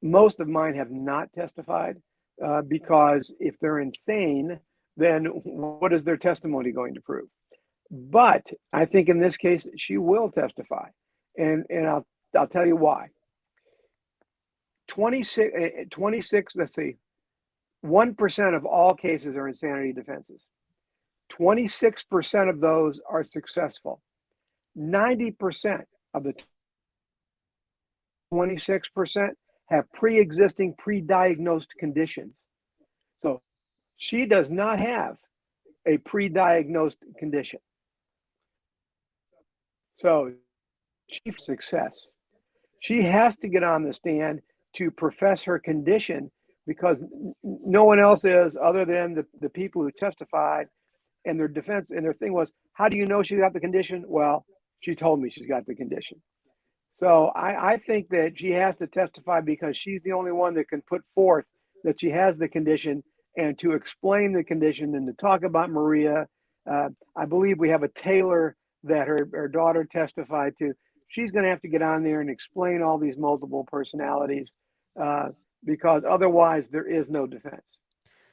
most of mine have not testified uh, because if they're insane, then what is their testimony going to prove? But I think in this case, she will testify, and and I'll I'll tell you why. 26, eh, eh, 26 let's see, one percent of all cases are insanity defenses. Twenty six percent of those are successful. Ninety percent of the 26% have pre-existing pre-diagnosed conditions. So she does not have a pre-diagnosed condition. So chief success. She has to get on the stand to profess her condition because no one else is other than the, the people who testified and their defense and their thing was, how do you know she's got the condition? Well, she told me she's got the condition. So I, I think that she has to testify because she's the only one that can put forth that she has the condition and to explain the condition and to talk about Maria. Uh, I believe we have a tailor that her, her daughter testified to. She's going to have to get on there and explain all these multiple personalities uh, because otherwise there is no defense.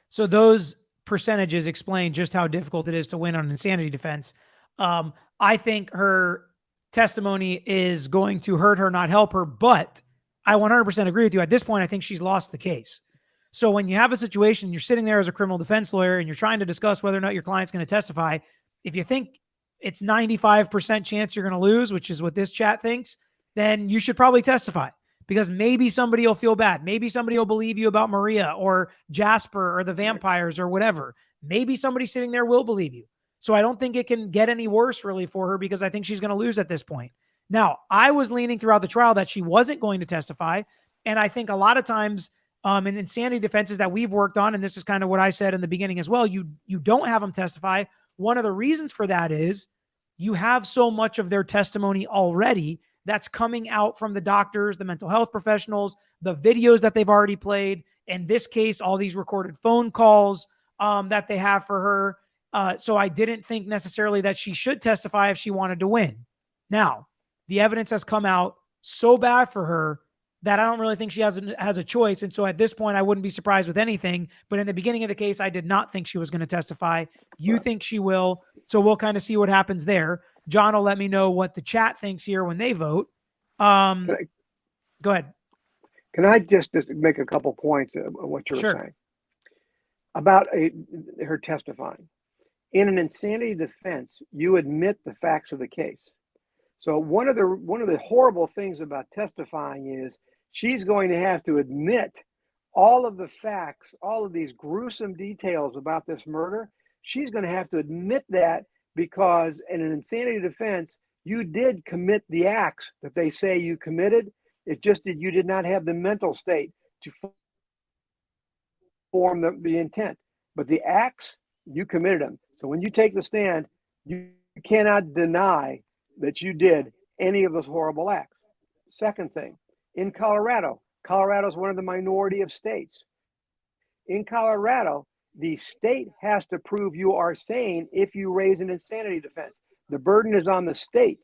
So those percentages explain just how difficult it is to win on insanity defense. Um, I think her testimony is going to hurt her, not help her. But I 100% agree with you. At this point, I think she's lost the case. So when you have a situation, you're sitting there as a criminal defense lawyer and you're trying to discuss whether or not your client's going to testify. If you think it's 95% chance you're going to lose, which is what this chat thinks, then you should probably testify because maybe somebody will feel bad. Maybe somebody will believe you about Maria or Jasper or the vampires or whatever. Maybe somebody sitting there will believe you. So I don't think it can get any worse really for her because I think she's going to lose at this point. Now, I was leaning throughout the trial that she wasn't going to testify. And I think a lot of times um, in insanity defenses that we've worked on, and this is kind of what I said in the beginning as well, you you don't have them testify. One of the reasons for that is you have so much of their testimony already that's coming out from the doctors, the mental health professionals, the videos that they've already played. In this case, all these recorded phone calls um, that they have for her. Uh, so I didn't think necessarily that she should testify if she wanted to win. Now, the evidence has come out so bad for her that I don't really think she has a, has a choice. And so at this point, I wouldn't be surprised with anything. But in the beginning of the case, I did not think she was going to testify. You think she will. So we'll kind of see what happens there. John will let me know what the chat thinks here when they vote. Um, I- go ahead. Can I just, just make a couple points of what you were Sure. saying about a, her testifying? In an insanity defense, you admit the facts of the case. So one of the one of the horrible things about testifying is she's going to have to admit all of the facts, all of these gruesome details about this murder. She's going to have to admit that because in an insanity defense, you did commit the acts that they say you committed. It just did you did not have the mental state to form the, the intent. But the acts, you committed them. So when you take the stand, you cannot deny that you did any of those horrible acts. Second thing, in Colorado, Colorado is one of the minority of states. In Colorado, the state has to prove you are sane if you raise an insanity defense. The burden is on the state.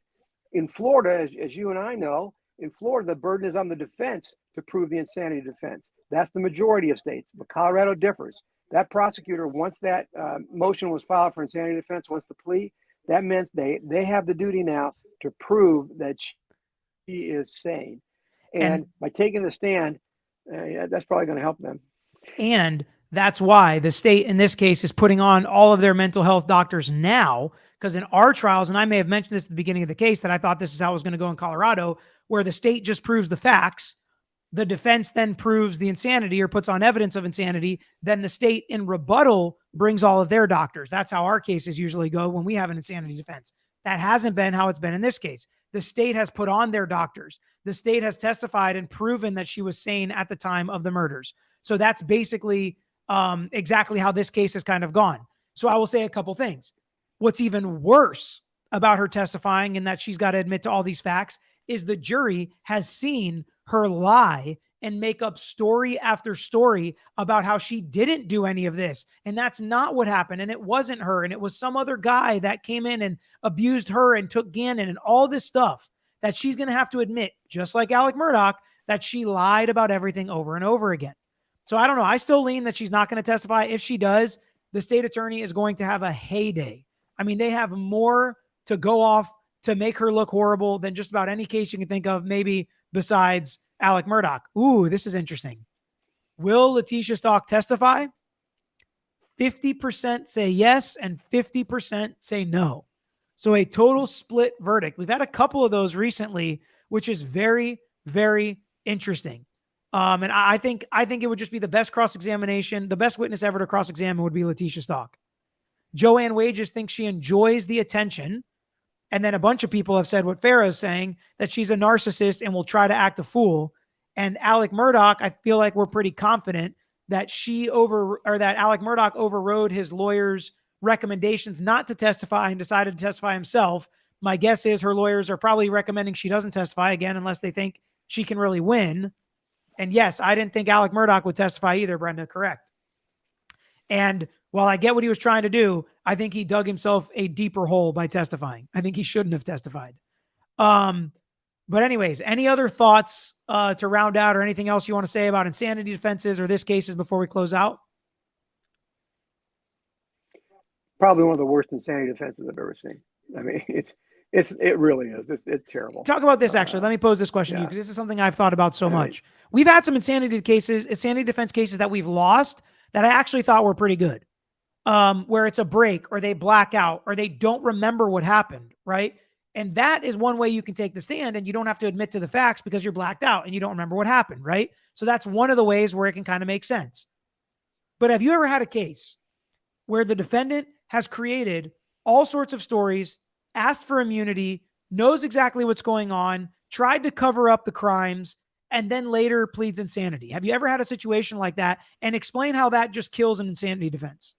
In Florida, as, as you and I know, in Florida, the burden is on the defense to prove the insanity defense. That's the majority of states, but Colorado differs. That prosecutor, once that uh, motion was filed for insanity defense, once the plea, that means they they have the duty now to prove that she is sane. And, And- by taking the stand, uh, yeah, that's probably going to help them. And that's why the state in this case is putting on all of their mental health doctors now. Because in our trials, and I may have mentioned this at the beginning of the case, that I thought this is how it was going to go in Colorado, where the state just proves the facts, the defense then proves the insanity or puts on evidence of insanity, then the state in rebuttal brings all of their doctors. That's how our cases usually go when we have an insanity defense. That hasn't been how it's been in this case. The state has put on their doctors. The state has testified and proven that she was sane at the time of the murders. So that's basically um, exactly how this case has kind of gone. So I will say a couple things. What's even worse about her testifying and that she's got to admit to all these facts is the jury has seen her lie and make up story after story about how she didn't do any of this. And that's not what happened. And it wasn't her. And it was some other guy that came in and abused her and took Gannon and all this stuff that she's going to have to admit, just like Alec Murdaugh, that she lied about everything over and over again. So I don't know. I still lean that she's not going to testify. If she does, the state attorney is going to have a heyday. I mean, they have more to go off to make her look horrible than just about any case you can think of, maybe besides Alec Murdaugh. Ooh, this is interesting. Will Letecia Stauch testify? 50% say yes and 50% say no. So a total split verdict. We've had a couple of those recently, which is very, very interesting. Um, and I think I think it would just be the best cross examination. The best witness ever to cross examine would be Letecia Stauch. Joanne Wages thinks she enjoys the attention. And then a bunch of people have said what Farah is saying that she's a narcissist and will try to act a fool. And Alec Murdaugh, I feel like we're pretty confident that she over or that Alec Murdaugh overrode his lawyer's recommendations not to testify and decided to testify himself. My guess is her lawyers are probably recommending she doesn't testify again unless they think she can really win. And yes, I didn't think Alec Murdaugh would testify either, Brenda, correct. And while I get what he was trying to do, I think he dug himself a deeper hole by testifying. I think he shouldn't have testified. Um, but anyways, any other thoughts uh, to round out or anything else you want to say about insanity defenses or this cases before we close out? Probably one of the worst insanity defenses I've ever seen. I mean, (laughs) it's it's it really is. It's it's terrible. Talk about this actually. Uh, Let me pose this question to you because this is something I've thought about so right. much. We've had some insanity cases, insanity defense cases that we've lost that I actually thought were pretty good. Um, where it's a break or they black out or they don't remember what happened, right? And that is one way you can take the stand and you don't have to admit to the facts because you're blacked out and you don't remember what happened, right? So that's one of the ways where it can kind of make sense. But have you ever had a case where the defendant has created all sorts of stories, asked for immunity, knows exactly what's going on, tried to cover up the crimes, and then later pleads insanity? Have you ever had a situation like that? And explain how that just kills an insanity defense.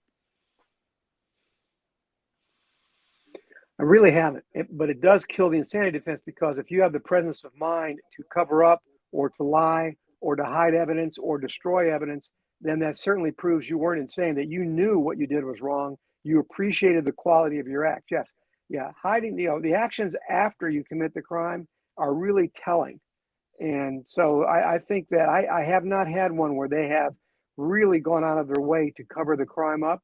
I really haven't, it, but it does kill the insanity defense because if you have the presence of mind to cover up or to lie or to hide evidence or destroy evidence, then that certainly proves you weren't insane, that you knew what you did was wrong. You appreciated the quality of your act. Yes. Yeah. Hiding, you know, the actions after you commit the crime are really telling. And so I, I think that I, I have not had one where they have really gone out of their way to cover the crime up,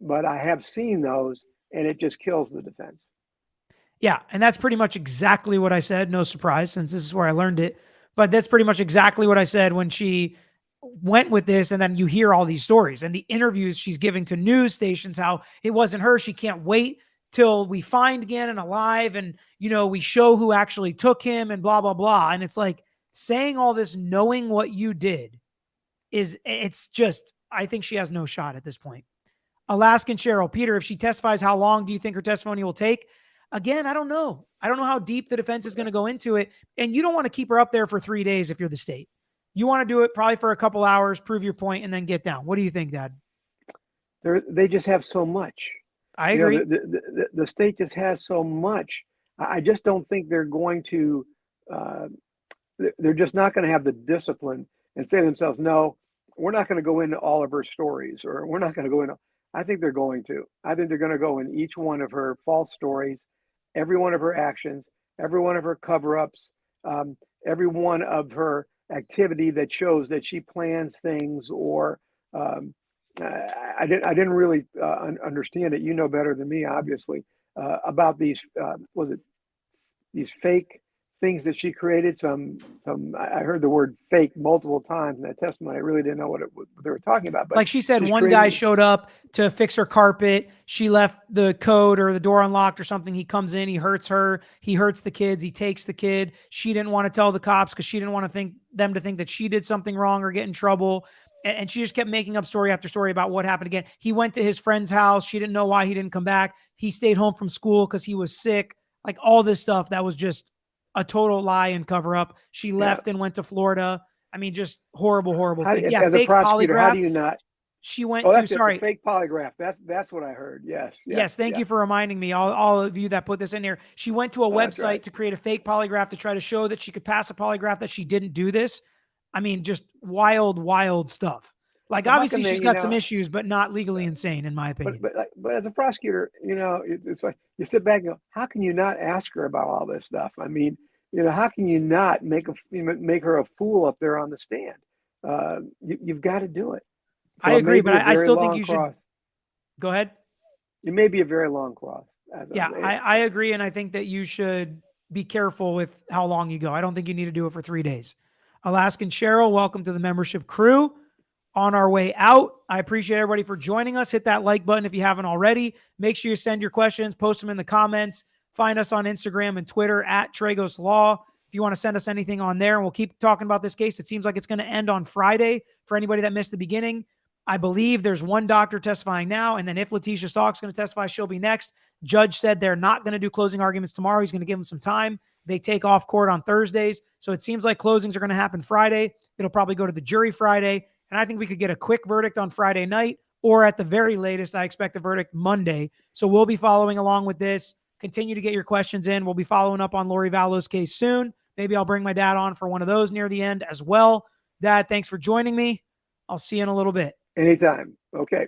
but I have seen those and it just kills the defense. Yeah, and that's pretty much exactly what I said. No surprise, since this is where I learned it. But that's pretty much exactly what I said when she went with this and then you hear all these stories and the interviews she's giving to news stations how it wasn't her she can't wait till we find Gannon alive and you know we show who actually took him and blah blah blah and it's like saying all this knowing what you did is it's just I think she has no shot at this point. Alaskan Cheryl, Peter, if she testifies, how long do you think her testimony will take? Again, I don't know. I don't know how deep the defense is going to go into it. And you don't want to keep her up there for three days if you're the state. You want to do it probably for a couple hours, prove your point, and then get down. What do you think, Dad? They're, they just have so much. I You know, agree. the, the, the, the state just has so much. I just don't think they're going to, uh, they're- they're just not going to have the discipline and say to themselves, no, we're not going to go into all of her stories or we're not going to go into, I think they're going to. I think they're going to go in each one of her false stories, every one of her actions, every one of her cover ups, um, every one of her activity that shows that she plans things or, um, I, didn't. I didn't really uh, un- understand it. You know better than me, obviously, uh, about these. Uh, was it these fake things that she created? Some. Some. I heard the word "fake" multiple times in that testimony. I really didn't know what, it, what they were talking about. But like she said, one guy showed up to fix her carpet. She left the code or the door unlocked or something. He comes in, he hurts her, he hurts the kids, he takes the kid. She didn't want to tell the cops because she didn't want to think them to think that she did something wrong or get in trouble. And, and she just kept making up story after story about what happened again. He went to his friend's house. She didn't know why he didn't come back. He stayed home from school because he was sick. Like all this stuff that was just a total lie and cover up. She left and went to Florida. I mean, just horrible, horrible How, thing. Yeah, fake prosecutor, how polygraph. do you not? She went Oh, to that's it, the sorry. fake polygraph. That's that's what I heard. Yes. Yes, thank yeah. you for reminding me. All, all of you that put this in here. She went to a Oh, website right. to create a fake polygraph to try to show that she could pass a polygraph that she didn't do this. I mean, just wild, wild stuff. Like how obviously they- she's got some issues, but not legally insane, in my opinion. But but but as a prosecutor, you know, it, it's like you sit back and go, how can you not ask her about all this stuff? I mean, you know, how can you not make a you know, make her a fool up there on the stand? Uh, you, you've got to do it. I agree, may but I, I- still think you should- Go ahead. It may be a very long cross. Yeah, I, I agree, and I think that you should be careful with how long you go. I don't think you need to do it for three days. Alaskan Cheryl, welcome to the membership crew. On our way out, I appreciate everybody for joining us. Hit that like button if you haven't already. Make sure you send your questions, post them in the comments. Find us on Instagram and Twitter at Tragos Law. If you want to send us anything on there, and we'll keep talking about this case. It seems like it's going to end on Friday for anybody that missed the beginning. I believe there's one doctor testifying now, and then if Letecia Stauch's going to testify, she'll be next. Judge said they're not going to do closing arguments tomorrow. He's going to give them some time. They take off court on Thursdays. So it seems like closings are going to happen Friday. It'll probably go to the jury Friday. And I think we could get a quick verdict on Friday night, or at the very latest, I expect the verdict Monday. So we'll be following along with this. Continue to get your questions in. We'll be following up on Lori Vallow's case soon. Maybe I'll bring my dad on for one of those near the end as well. Dad, thanks for joining me. I'll see you in a little bit. Anytime. Okay.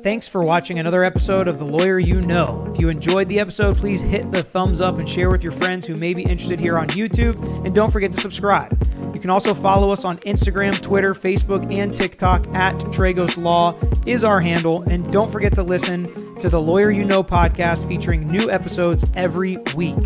Thanks for watching another episode of The Lawyer You Know. If you enjoyed the episode, please hit the thumbs up and share with your friends who may be interested here on YouTube. And don't forget to subscribe. You can also follow us on Instagram, Twitter, Facebook, and TikTok at Tragos Law is our handle. And don't forget to listen to the Lawyer You Know podcast featuring new episodes every week.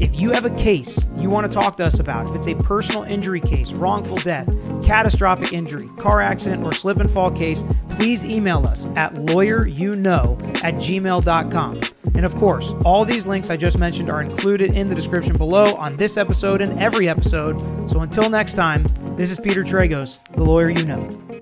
If you have a case you want to talk to us about, if it's a personal injury case, wrongful death, catastrophic injury, car accident, or slip and fall case, please email us at lawyeryouknow at gmail.com. And of course, all these links I just mentioned are included in the description below on this episode and every episode. So until next time, this is Peter Tragos, the lawyer you know.